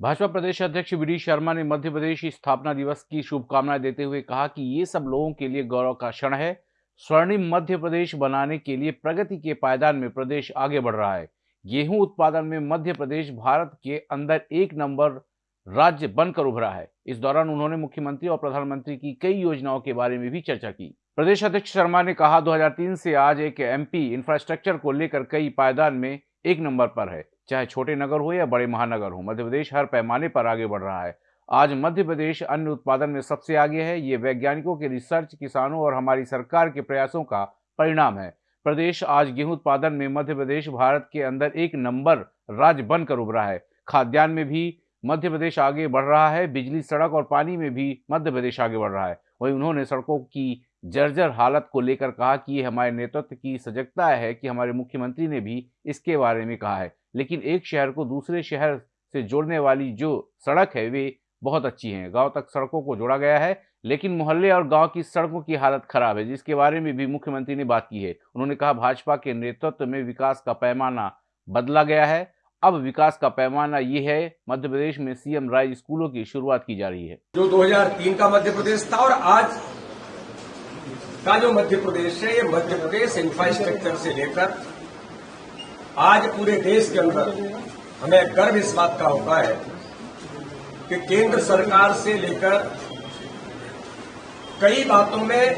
भाजपा प्रदेश अध्यक्ष वी शर्मा ने मध्य प्रदेश स्थापना दिवस की शुभकामनाएँ देते हुए कहा कि ये सब लोगों के लिए गौरव का क्षण है। स्वर्णिम मध्य प्रदेश बनाने के लिए प्रगति के पायदान में प्रदेश आगे बढ़ रहा है। गेहूँ उत्पादन में मध्य प्रदेश भारत के अंदर एक नंबर राज्य बनकर उभरा है। इस दौरान उन्होंने मुख्यमंत्री और प्रधानमंत्री की कई योजनाओं के बारे में भी चर्चा की। प्रदेश अध्यक्ष शर्मा ने कहा 2003 से आज एक एमपी इंफ्रास्ट्रक्चर को लेकर कई पायदान में एक नंबर पर है। चाहे छोटे नगर हो या बड़े महानगर हो, मध्य प्रदेश हर पैमाने पर आगे बढ़ रहा है। आज मध्य प्रदेश अन्य उत्पादन में सबसे आगे है। ये वैज्ञानिकों के रिसर्च, किसानों और हमारी सरकार के प्रयासों का परिणाम है। प्रदेश आज गेहूँ उत्पादन में मध्य प्रदेश, भारत के अंदर एक नंबर राज्य बनकर उभरा है। खाद्यान्न में भी मध्य प्रदेश आगे बढ़ रहा है। बिजली, सड़क और पानी में भी मध्य प्रदेश आगे बढ़ रहा है। वहीं उन्होंने सड़कों की जर्जर हालत को लेकर कहा कि ये हमारे नेतृत्व की सजगता है कि हमारे मुख्यमंत्री ने भी इसके बारे में कहा है। लेकिन एक शहर को दूसरे शहर से जोड़ने वाली जो सड़क है, वे बहुत अच्छी हैं। गाँव तक सड़कों को जोड़ा गया है, लेकिन मोहल्ले और गाँव की सड़कों की हालत खराब है, जिसके बारे में भी मुख्यमंत्री ने बात की है। उन्होंने कहा, भाजपा के नेतृत्व में विकास का पैमाना बदला गया है। अब विकास का पैमाना ये है, मध्य प्रदेश में सीएम राय स्कूलों की शुरुआत की जा रही है। जो 2003 का मध्य प्रदेश था और आज का जो मध्य प्रदेश है, ये मध्य प्रदेश इंफ्रास्ट्रक्चर से लेकर आज पूरे देश के अंदर हमें गर्व इस बात का होता है कि केंद्र सरकार से लेकर कई बातों में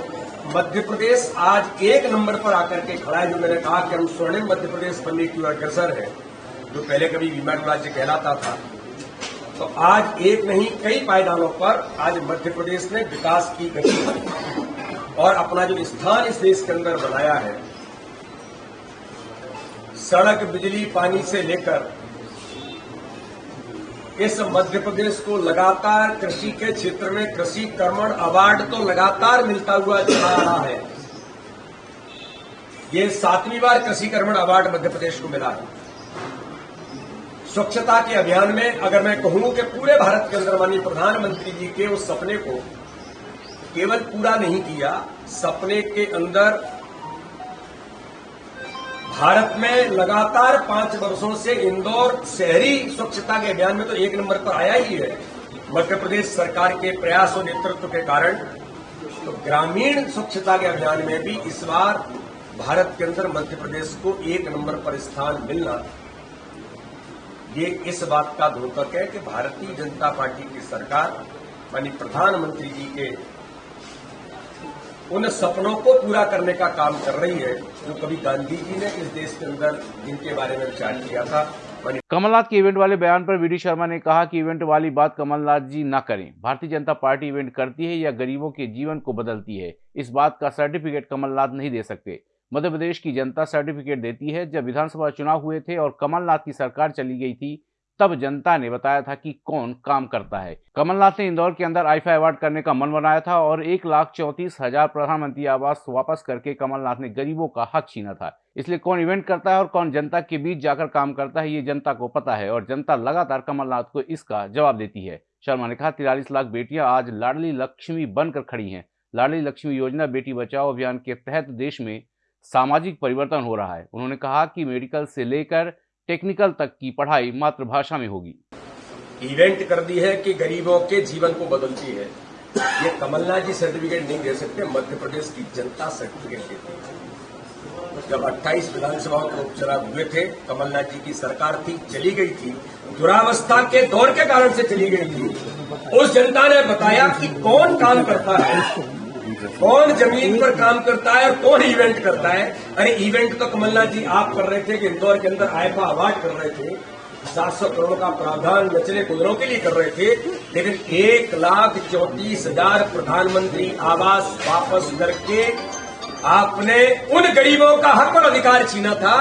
मध्य प्रदेश आज एक नंबर पर आकर के खड़ा है, जो मैंने कहा कि हम स्वर्णिम मध्य प्रदेश बनने की अग्रसर है, जो पहले कभी विमान राज्य कहलाता था। तो आज एक नहीं, कई पायदानों पर आज मध्य प्रदेश ने विकास की गति और अपना जो स्थान इस देश के अंदर बनाया है सड़क, बिजली, पानी से लेकर इस मध्य प्रदेश को लगातार कृषि के क्षेत्र में कृषि कर्मण अवार्ड तो लगातार मिलता हुआ चला रहा है। ये सातवीं बार कृषि कर्मण अवार्ड मध्य प्रदेश को मिला है। स्वच्छता के अभियान में अगर मैं कहूँ कि पूरे भारत के अंदर माननीय प्रधानमंत्री जी के उस सपने को केवल पूरा नहीं किया, सपने के अंदर भारत में लगातार पाँच वर्षों से इंदौर शहरी स्वच्छता के अभियान में तो एक नंबर पर आया ही है। मध्य प्रदेश सरकार के प्रयास और नेतृत्व के कारण तो ग्रामीण स्वच्छता के अभियान में भी इस बार भारत के अंदर मध्य प्रदेश को एक नंबर पर स्थान मिलना। ये इस बात का द्योतक है कि भारतीय जनता पार्टी की सरकार मानी प्रधानमंत्री जी के उन सपनों को पूरा करने का काम कर रही है, जो कभी गांधी जी ने इस देश के अंदर जिनके बारे में विचार किया था कमलनाथ के इवेंट वाले बयान पर वीडी शर्मा ने कहा कि इवेंट वाली बात कमलनाथ जी न करें। भारतीय जनता पार्टी इवेंट करती है या गरीबों के जीवन को बदलती है? इस बात का सर्टिफिकेट कमलनाथ नहीं दे सकते। मध्य प्रदेश की जनता सर्टिफिकेट देती है, जब विधानसभा चुनाव हुए थे और कमलनाथ की सरकार चली गई थी तब जनता ने बताया था कि कौन काम करता है। कमलनाथ ने इंदौर के अंदर आईफा अवार्ड करने का मन बनाया था और एक लाख चौंतीस हज़ार प्रधानमंत्री आवास वापस करके कमलनाथ ने गरीबों का हक छीना था। इसलिए कौन इवेंट करता है और कौन जनता के बीच जाकर काम करता है, ये जनता को पता है और जनता लगातार कमलनाथ को इसका जवाब देती है। शर्मा ने कहा, तिरालीस लाख बेटियाँ आज लाडली लक्ष्मी बनकर खड़ी हैं। लाडली लक्ष्मी योजना, बेटी बचाओ अभियान के तहत देश में सामाजिक परिवर्तन हो रहा है। उन्होंने कहा कि मेडिकल से लेकर टेक्निकल तक की पढ़ाई मातृभाषा में होगी। इवेंट कर दी है कि गरीबों के जीवन को बदलती है। ये कमलनाथ जी सर्टिफिकेट नहीं दे सकते, मध्य प्रदेश की जनता सर्टिफिकेट देती है। जब 28 विधानसभा के उपचुनाव हुए थे, कमलनाथ जी की सरकार थी, चली गई थी। दुरावस्था के दौर के कारण से चली गई थी। उस जनता ने बताया कि कौन काम करता है? कौन ज़मीन पर काम करता है और कौन इवेंट करता है? अरे इवेंट तो कमलनाथ जी आप कर रहे थे कि इंदौर के अंदर आयफा अवार्ड कर रहे थे। सात सौ करोड़ का प्रावधान नचले कुदरों के लिए कर रहे थे। लेकिन एक लाख चौतीस हज़ार प्रधानमंत्री आवास वापस करके आपने उन गरीबों का हक और अधिकार छीना था।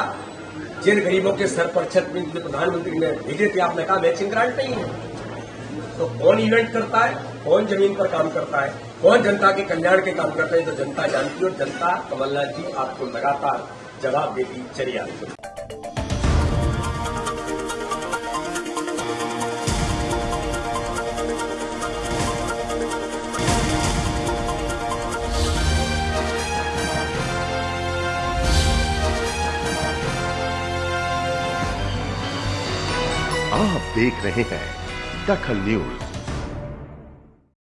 जिन गरीबों के सर पर छत में प्रधानमंत्री ने भेजे थे, आपने कहा मैचिंग ग्रांट नहीं है तो कौन इवेंट करता है? कौन ज़मीन पर काम करता है? कौन जनता के कल्याण के काम करते हैं तो जनता जानती है और जनता कमलनाथ जी आपको लगातार जवाब देती चली आ रही आप देख रहे हैं दखल न्यूज़।